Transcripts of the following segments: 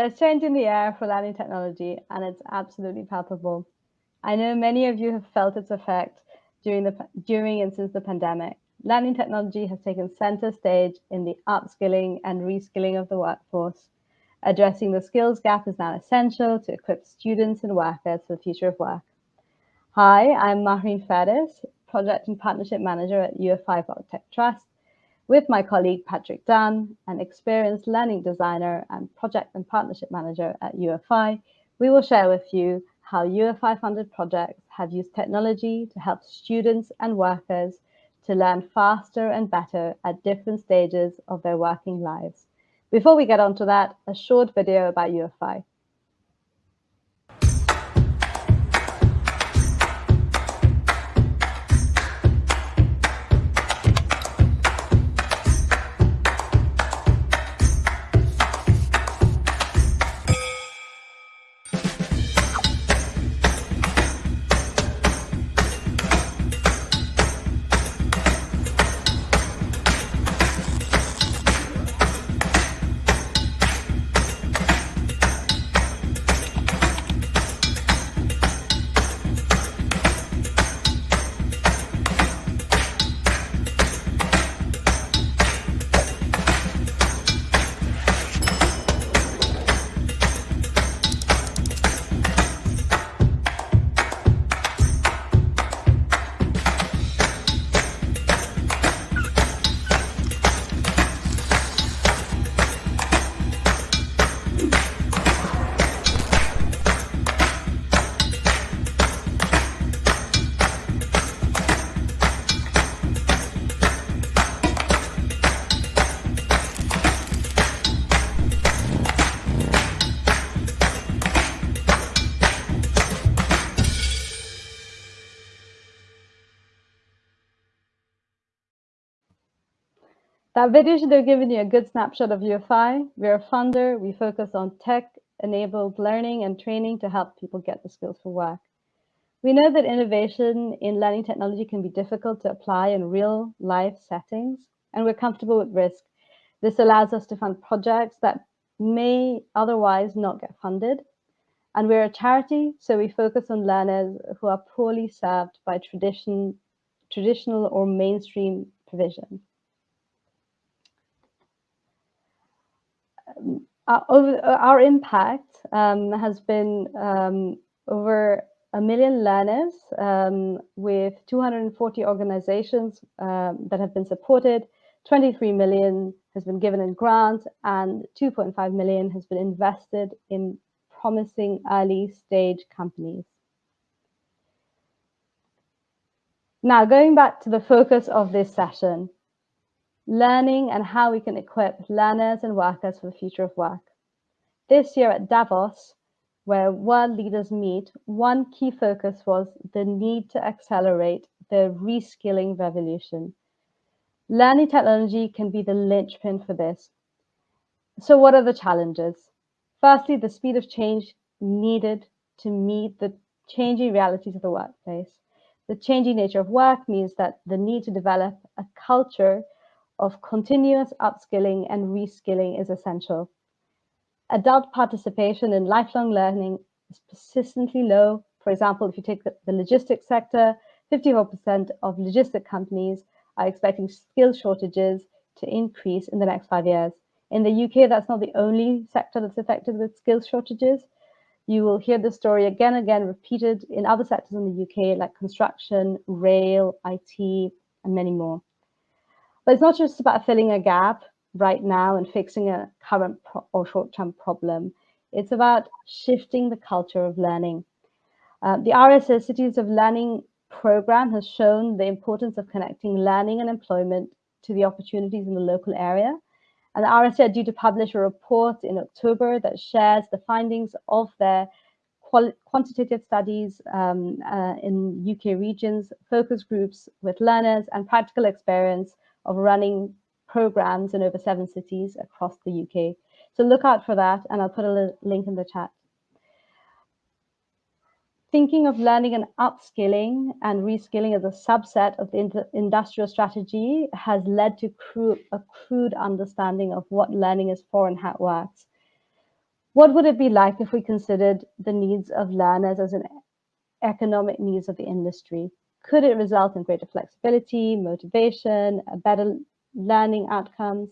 There's change in the air for learning technology, and it's absolutely palpable. I know many of you have felt its effect during, the, during and since the pandemic. Learning technology has taken center stage in the upskilling and reskilling of the workforce. Addressing the skills gap is now essential to equip students and workers for the future of work. Hi, I'm Mahreen Faris, Project and Partnership Manager at UFI Tech Trust, with my colleague Patrick Dunn, an experienced learning designer and project and partnership manager at UFI, we will share with you how UFI funded projects have used technology to help students and workers to learn faster and better at different stages of their working lives. Before we get on to that, a short video about UFI. That video should have given you a good snapshot of UFI. We're a funder. We focus on tech-enabled learning and training to help people get the skills for work. We know that innovation in learning technology can be difficult to apply in real life settings, and we're comfortable with risk. This allows us to fund projects that may otherwise not get funded. And we're a charity, so we focus on learners who are poorly served by tradition, traditional or mainstream provision. Our, our impact um, has been um, over a million learners um, with 240 organizations um, that have been supported. 23 million has been given in grants and 2.5 million has been invested in promising early stage companies. Now, going back to the focus of this session, learning and how we can equip learners and workers for the future of work. This year at Davos, where world leaders meet, one key focus was the need to accelerate the reskilling revolution. Learning technology can be the linchpin for this. So what are the challenges? Firstly, the speed of change needed to meet the changing realities of the workplace. The changing nature of work means that the need to develop a culture of continuous upskilling and reskilling is essential. Adult participation in lifelong learning is persistently low. For example, if you take the, the logistics sector, 54% of logistic companies are expecting skill shortages to increase in the next five years. In the UK, that's not the only sector that's affected with skill shortages. You will hear this story again and again repeated in other sectors in the UK, like construction, rail, IT, and many more. But it's not just about filling a gap right now and fixing a current or short-term problem. It's about shifting the culture of learning. Uh, the RSA Cities of Learning program has shown the importance of connecting learning and employment to the opportunities in the local area. And the RSA are due to publish a report in October that shares the findings of their quantitative studies um, uh, in UK regions, focus groups with learners and practical experience of running programs in over seven cities across the UK. So look out for that, and I'll put a link in the chat. Thinking of learning and upskilling and reskilling as a subset of the industrial strategy has led to a crude understanding of what learning is for and how it works. What would it be like if we considered the needs of learners as an economic needs of the industry? Could it result in greater flexibility, motivation, better learning outcomes?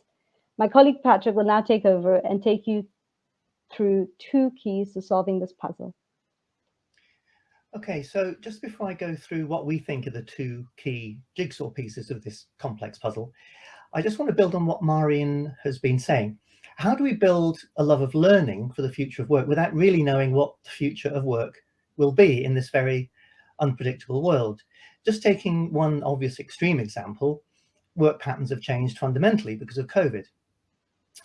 My colleague Patrick will now take over and take you through two keys to solving this puzzle. Okay, so just before I go through what we think are the two key jigsaw pieces of this complex puzzle, I just want to build on what Marion has been saying. How do we build a love of learning for the future of work without really knowing what the future of work will be in this very unpredictable world? Just taking one obvious extreme example, work patterns have changed fundamentally because of COVID.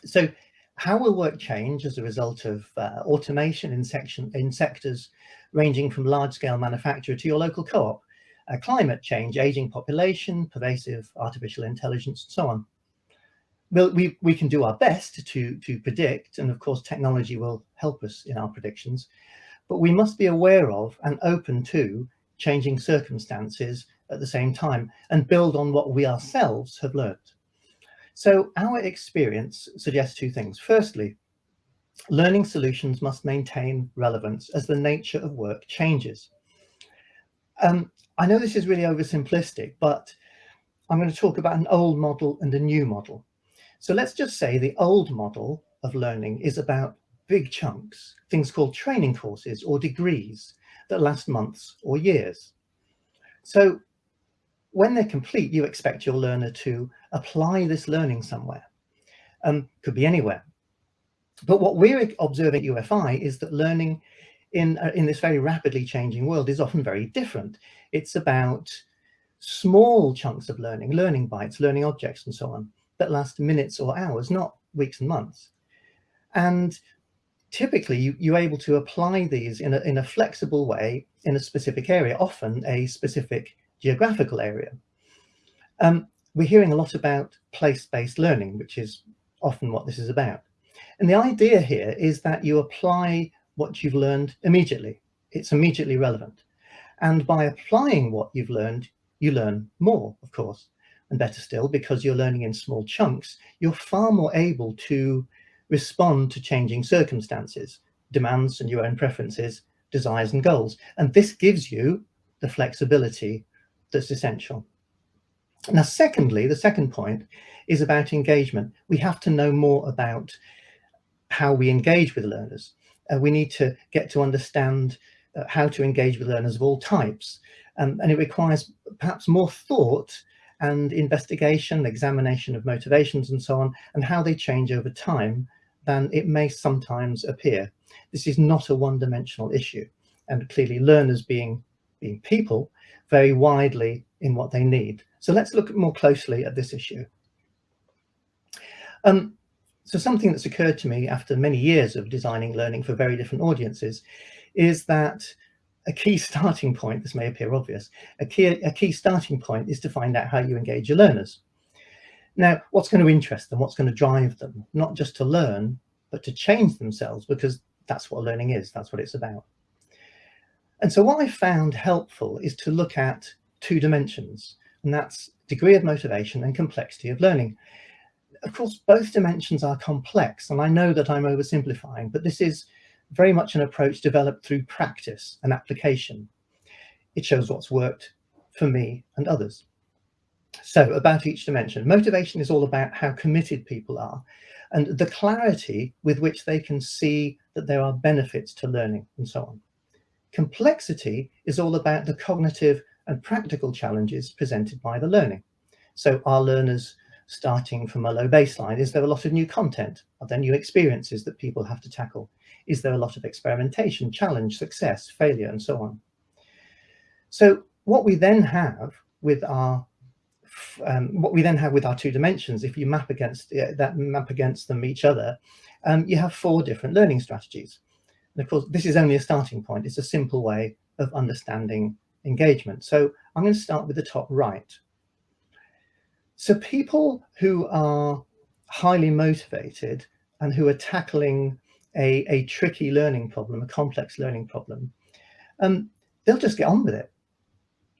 So how will work change as a result of uh, automation in, section, in sectors ranging from large-scale manufacture to your local co-op, uh, climate change, aging population, pervasive artificial intelligence, and so on? Well, we, we can do our best to, to predict, and of course technology will help us in our predictions, but we must be aware of and open to changing circumstances at the same time and build on what we ourselves have learned. So our experience suggests two things. Firstly, learning solutions must maintain relevance as the nature of work changes. Um, I know this is really oversimplistic, but I'm going to talk about an old model and a new model. So let's just say the old model of learning is about big chunks, things called training courses or degrees that last months or years. So when they're complete, you expect your learner to apply this learning somewhere. Um, could be anywhere. But what we're observing at UFI is that learning in, uh, in this very rapidly changing world is often very different. It's about small chunks of learning, learning bites, learning objects and so on, that last minutes or hours, not weeks and months. And typically you, you're able to apply these in a, in a flexible way in a specific area, often a specific geographical area. Um, we're hearing a lot about place-based learning, which is often what this is about. And the idea here is that you apply what you've learned immediately. It's immediately relevant. And by applying what you've learned, you learn more, of course. And better still, because you're learning in small chunks, you're far more able to respond to changing circumstances, demands and your own preferences, desires and goals. And this gives you the flexibility that's essential. Now, secondly, the second point is about engagement. We have to know more about how we engage with learners. Uh, we need to get to understand uh, how to engage with learners of all types. Um, and it requires perhaps more thought and investigation, examination of motivations and so on, and how they change over time than it may sometimes appear. This is not a one-dimensional issue. And clearly learners being, being people vary widely in what they need. So let's look more closely at this issue. Um, so something that's occurred to me after many years of designing learning for very different audiences is that a key starting point, this may appear obvious, a key, a key starting point is to find out how you engage your learners. Now, what's going to interest them? What's going to drive them? Not just to learn, but to change themselves, because that's what learning is. That's what it's about. And so what I found helpful is to look at two dimensions, and that's degree of motivation and complexity of learning. Of course, both dimensions are complex, and I know that I'm oversimplifying, but this is very much an approach developed through practice and application. It shows what's worked for me and others. So about each dimension, motivation is all about how committed people are and the clarity with which they can see that there are benefits to learning and so on. Complexity is all about the cognitive and practical challenges presented by the learning. So are learners starting from a low baseline? Is there a lot of new content? Are there new experiences that people have to tackle? Is there a lot of experimentation, challenge, success, failure, and so on? So what we then have with our um, what we then have with our two dimensions, if you map against that map against them each other, um, you have four different learning strategies. And of course, this is only a starting point. It's a simple way of understanding engagement. So I'm going to start with the top right. So people who are highly motivated and who are tackling a, a tricky learning problem, a complex learning problem, um, they'll just get on with it.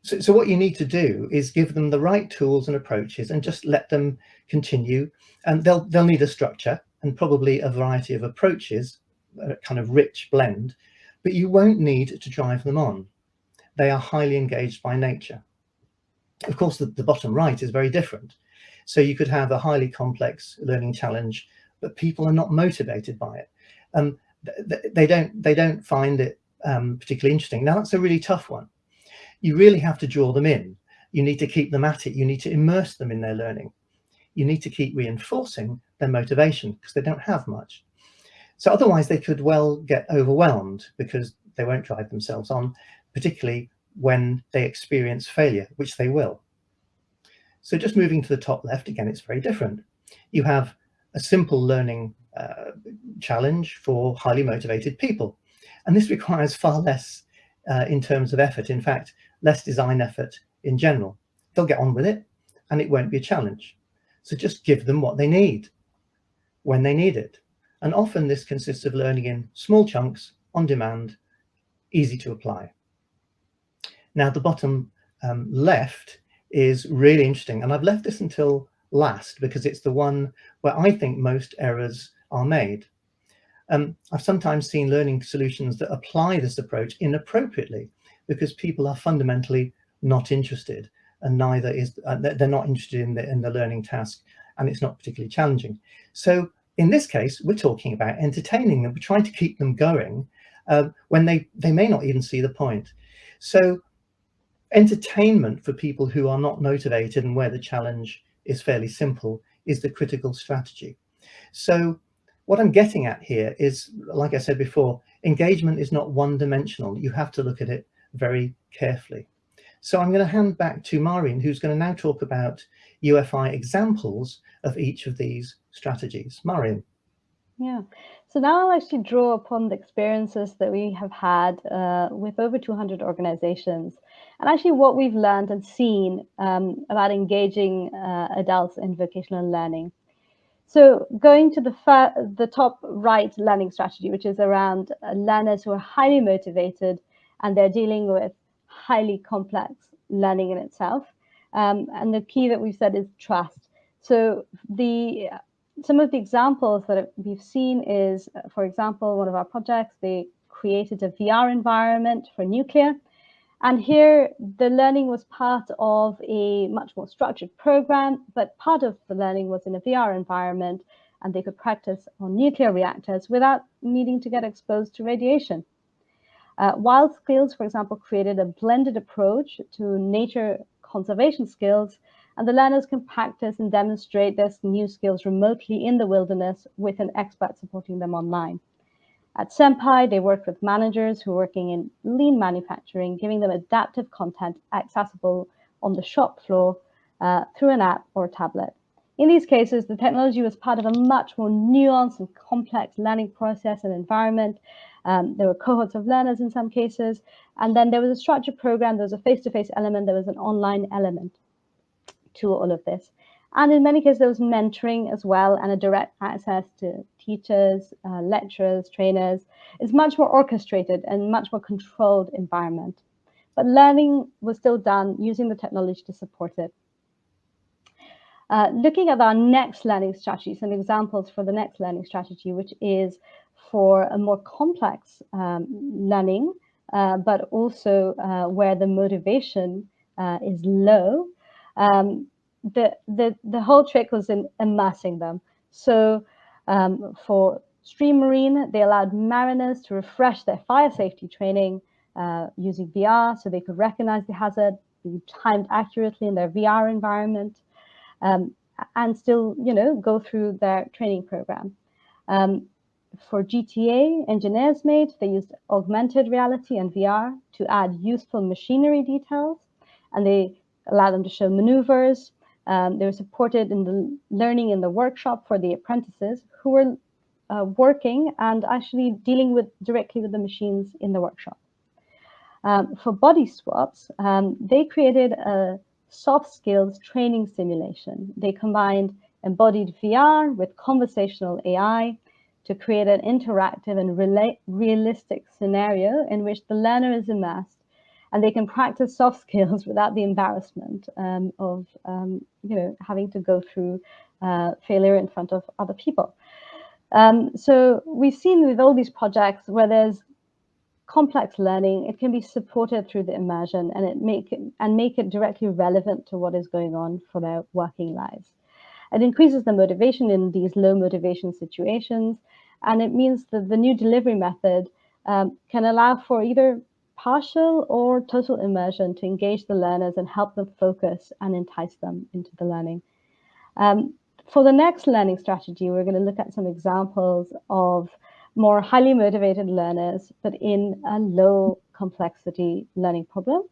So, so what you need to do is give them the right tools and approaches and just let them continue. And they'll, they'll need a structure and probably a variety of approaches a kind of rich blend, but you won't need to drive them on. They are highly engaged by nature. Of course, the, the bottom right is very different. So you could have a highly complex learning challenge, but people are not motivated by it. Um, they don't they don't find it um, particularly interesting. Now that's a really tough one. You really have to draw them in. You need to keep them at it. You need to immerse them in their learning. You need to keep reinforcing their motivation because they don't have much. So otherwise they could well get overwhelmed because they won't drive themselves on, particularly when they experience failure, which they will. So just moving to the top left, again, it's very different. You have a simple learning uh, challenge for highly motivated people. And this requires far less uh, in terms of effort. In fact, less design effort in general. They'll get on with it and it won't be a challenge. So just give them what they need when they need it. And often this consists of learning in small chunks, on demand, easy to apply. Now the bottom um, left is really interesting. And I've left this until last because it's the one where I think most errors are made. Um, I've sometimes seen learning solutions that apply this approach inappropriately because people are fundamentally not interested and neither is uh, they're not interested in the in the learning task and it's not particularly challenging. So in this case we're talking about entertaining them we're trying to keep them going uh, when they they may not even see the point. So entertainment for people who are not motivated and where the challenge is fairly simple is the critical strategy. So what I'm getting at here is, like I said before, engagement is not one-dimensional. You have to look at it very carefully. So I'm going to hand back to Mahreen, who's going to now talk about UFI examples of each of these strategies. Mahreen. Yeah, so now I'll actually draw upon the experiences that we have had uh, with over 200 organizations and actually what we've learned and seen um, about engaging uh, adults in vocational learning. So going to the, the top right learning strategy, which is around uh, learners who are highly motivated and they're dealing with highly complex learning in itself. Um, and the key that we've said is trust. So the some of the examples that we've seen is, uh, for example, one of our projects, they created a VR environment for nuclear and here the learning was part of a much more structured program, but part of the learning was in a VR environment and they could practice on nuclear reactors without needing to get exposed to radiation. Uh, Wild Skills, for example, created a blended approach to nature conservation skills, and the learners can practice and demonstrate their new skills remotely in the wilderness with an expert supporting them online. At Senpai, they worked with managers who are working in lean manufacturing, giving them adaptive content accessible on the shop floor uh, through an app or tablet. In these cases, the technology was part of a much more nuanced and complex learning process and environment. Um, there were cohorts of learners in some cases, and then there was a structured program, there was a face-to-face -face element, there was an online element to all of this. And in many cases, there was mentoring as well and a direct access to teachers, uh, lecturers, trainers. It's much more orchestrated and much more controlled environment. But learning was still done using the technology to support it. Uh, looking at our next learning strategy, some examples for the next learning strategy, which is for a more complex um, learning, uh, but also uh, where the motivation uh, is low. Um, the, the, the whole trick was in immersing them. So um, for Stream Marine, they allowed mariners to refresh their fire safety training uh, using VR so they could recognize the hazard, be timed accurately in their VR environment, um, and still, you know, go through their training program. Um, for GTA, engineers made, they used augmented reality and VR to add useful machinery details, and they allow them to show maneuvers, um, they were supported in the learning in the workshop for the apprentices who were uh, working and actually dealing with directly with the machines in the workshop. Um, for Bodyswaps, um, they created a soft skills training simulation. They combined embodied VR with conversational AI to create an interactive and realistic scenario in which the learner is immersed and they can practice soft skills without the embarrassment um, of um, you know having to go through uh, failure in front of other people. Um, so we've seen with all these projects where there's complex learning, it can be supported through the immersion and it make it, and make it directly relevant to what is going on for their working lives. It increases the motivation in these low motivation situations, and it means that the new delivery method um, can allow for either partial or total immersion to engage the learners and help them focus and entice them into the learning. Um, for the next learning strategy, we're going to look at some examples of more highly motivated learners, but in a low complexity learning problem.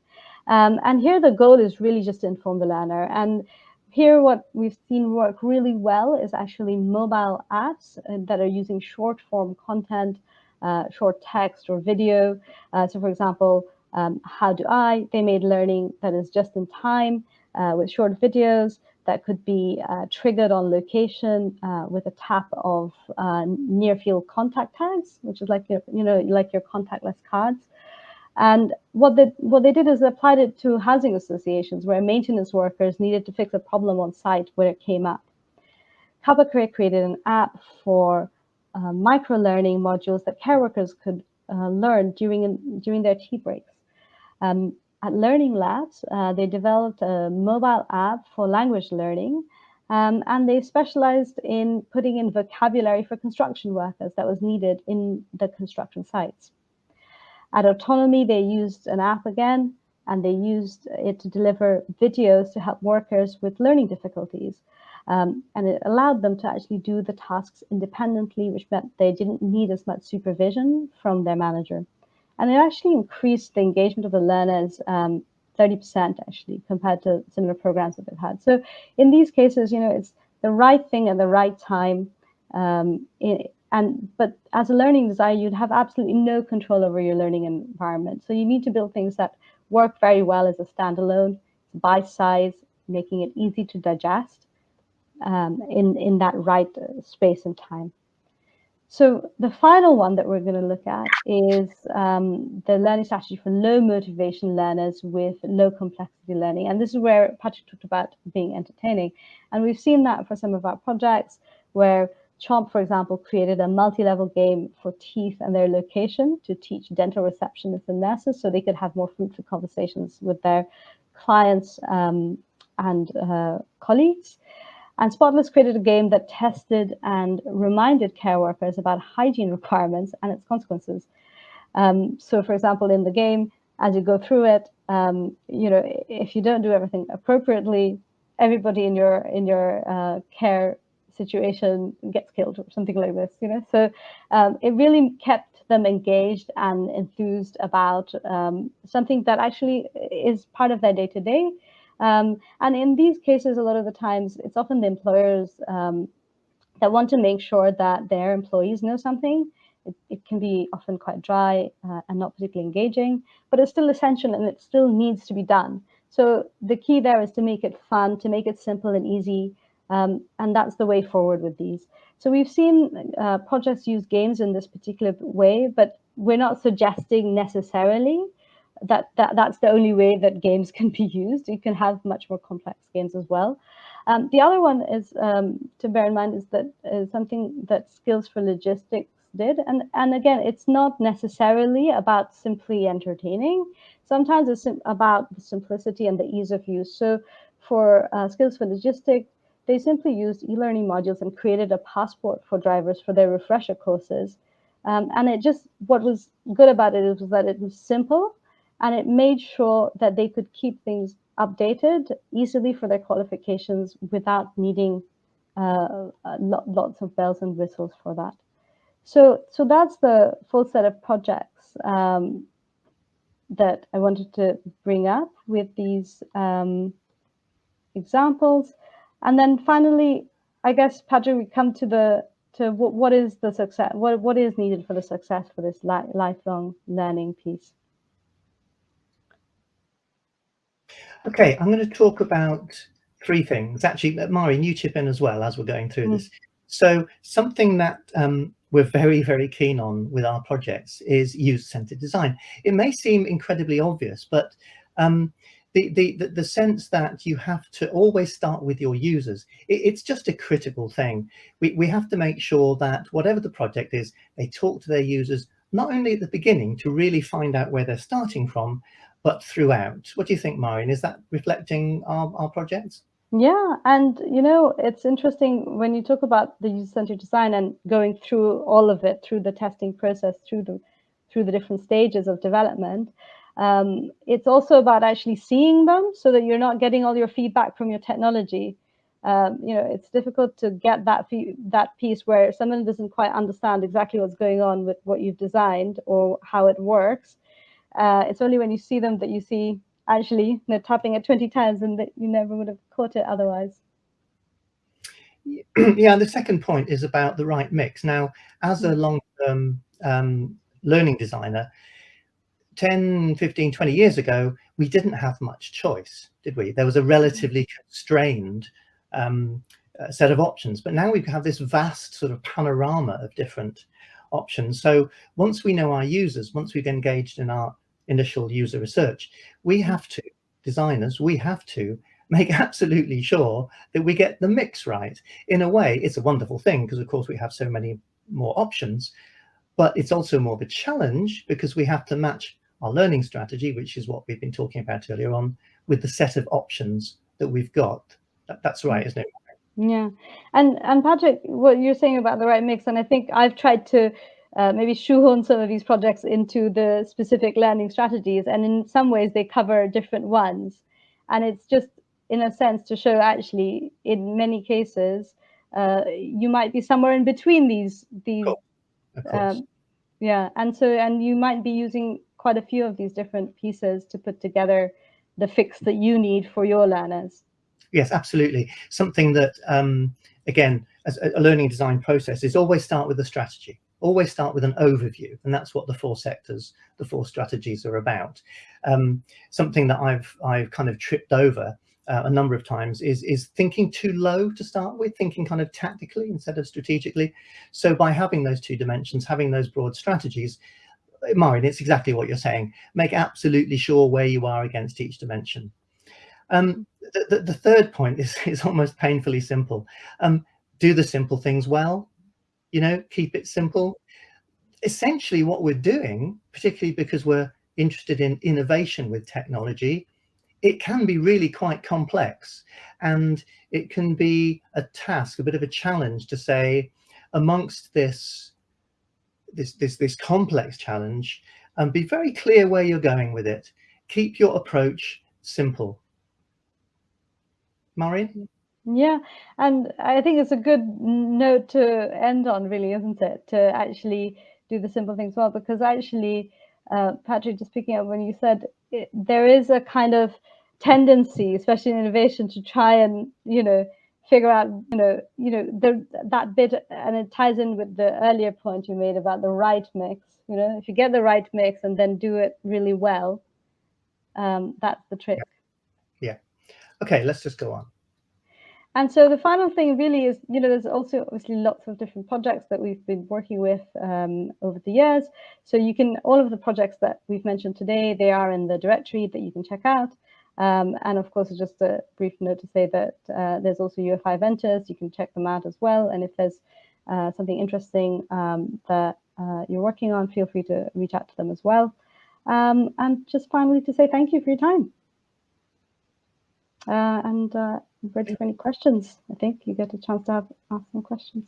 Um, and here the goal is really just to inform the learner. And here what we've seen work really well is actually mobile apps uh, that are using short form content, uh, short text or video. Uh, so for example, um, How Do I? They made learning that is just in time uh, with short videos that could be uh, triggered on location uh, with a tap of near field contact tags, which is like your, you know, like your contactless cards. And what they, what they did is they applied it to housing associations where maintenance workers needed to fix a problem on site where it came up. Career created an app for uh, micro-learning modules that care workers could uh, learn during, during their tea breaks. Um, at Learning Labs, uh, they developed a mobile app for language learning, um, and they specialized in putting in vocabulary for construction workers that was needed in the construction sites. At Autonomy, they used an app again, and they used it to deliver videos to help workers with learning difficulties. Um, and it allowed them to actually do the tasks independently, which meant they didn't need as much supervision from their manager. And it actually increased the engagement of the learners um, 30% actually compared to similar programs that they've had. So in these cases, you know, it's the right thing at the right time. Um, and but as a learning designer, you'd have absolutely no control over your learning environment. So you need to build things that work very well as a standalone, bite size, making it easy to digest um, in, in that right space and time. So the final one that we're going to look at is um, the learning strategy for low motivation learners with low complexity learning. And this is where Patrick talked about being entertaining. And we've seen that for some of our projects where Chomp, for example, created a multi-level game for teeth and their location to teach dental receptionists and nurses so they could have more fruitful conversations with their clients um, and uh, colleagues. And Spotless created a game that tested and reminded care workers about hygiene requirements and its consequences. Um, so for example, in the game, as you go through it, um, you know, if you don't do everything appropriately, everybody in your in your uh, care situation gets killed or something like this, you know. So um, it really kept them engaged and enthused about um, something that actually is part of their day to day um, and in these cases, a lot of the times, it's often the employers um, that want to make sure that their employees know something. It, it can be often quite dry uh, and not particularly engaging, but it's still essential and it still needs to be done. So the key there is to make it fun, to make it simple and easy, um, and that's the way forward with these. So we've seen uh, projects use games in this particular way, but we're not suggesting necessarily that, that that's the only way that games can be used. You can have much more complex games as well. Um, the other one is um, to bear in mind is that is something that Skills for Logistics did. And, and again, it's not necessarily about simply entertaining. Sometimes it's about the simplicity and the ease of use. So for uh, Skills for Logistics, they simply used e-learning modules and created a passport for drivers for their refresher courses. Um, and it just, what was good about it was that it was simple and it made sure that they could keep things updated easily for their qualifications without needing uh, lots of bells and whistles for that. So, so that's the full set of projects um, that I wanted to bring up with these um, examples. And then finally, I guess, Patrick, we come to the to what, what is the success, what, what is needed for the success for this li lifelong learning piece. Okay, I'm going to talk about three things. Actually, Mari, you chip in as well as we're going through mm. this. So something that um, we're very, very keen on with our projects is user-centered design. It may seem incredibly obvious, but um, the, the, the, the, sense that you have to always start with your users, it, it's just a critical thing. We, we have to make sure that whatever the project is, they talk to their users, not only at the beginning to really find out where they're starting from, but throughout. What do you think, Marion? Is that reflecting our, our projects? Yeah, and you know, it's interesting when you talk about the user-centered design and going through all of it, through the testing process, through the through the different stages of development. Um, it's also about actually seeing them so that you're not getting all your feedback from your technology. Um, you know, it's difficult to get that that piece where someone doesn't quite understand exactly what's going on with what you've designed or how it works. Uh, it's only when you see them that you see actually know, tapping it 20 times and that you never would have caught it otherwise. Yeah, and the second point is about the right mix. Now, as a mm. long-term um, learning designer, 10, 15, 20 years ago, we didn't have much choice, did we? There was a relatively constrained um, uh, set of options, but now we have this vast sort of panorama of different options. So once we know our users, once we've engaged in our initial user research, we mm-hmm. have to, designers, we have to make absolutely sure that we get the mix right. In a way, it's a wonderful thing because of course we have so many more options, but it's also more of a challenge because we have to match our learning strategy, which is what we've been talking about earlier on, with the set of options that we've got. That, that's right, isn't it? Yeah, and and Patrick, what you're saying about the right mix, and I think I've tried to uh, maybe shoehorn some of these projects into the specific learning strategies, and in some ways they cover different ones, and it's just in a sense to show actually in many cases uh, you might be somewhere in between these these. Cool. Um, yeah, and so and you might be using quite a few of these different pieces to put together the fix that you need for your learners. Yes, absolutely. Something that, um, again, as a learning design process is always start with a strategy, always start with an overview. And that's what the four sectors, the four strategies are about. Um, something that I've, I've kind of tripped over uh, a number of times is, is thinking too low to start with, thinking kind of tactically instead of strategically. So by having those two dimensions, having those broad strategies, Mahreen, it's exactly what you're saying. Make absolutely sure where you are against each dimension. Um, the, the, the, third point is, is almost painfully simple. Um, do the simple things well, you know, keep it simple. Essentially what we're doing, particularly because we're interested in innovation with technology, it can be really quite complex and it can be a task, a bit of a challenge to say amongst this this, this, this complex challenge and be very clear where you're going with it. Keep your approach simple. Marion? Yeah, and I think it's a good note to end on, really, isn't it? To actually do the simple things well, because actually, uh, Patrick, just picking up when you said it, there is a kind of tendency, especially in innovation, to try and, you know, figure out, you know, you know, the, that bit, and it ties in with the earlier point you made about the right mix. You know, if you get the right mix and then do it really well, um, that's the trick. Yeah. Okay, let's just go on. And so the final thing really is, you know, there's also obviously lots of different projects that we've been working with um, over the years. So you can, all of the projects that we've mentioned today, they are in the directory that you can check out. Um, and of course, just a brief note to say that uh, there's also UFI Ventures. You can check them out as well. And if there's uh, something interesting um, that uh, you're working on, feel free to reach out to them as well. Um, and just finally to say thank you for your time. Uh, and uh, ready for any questions. I think you get a chance to have, ask some questions.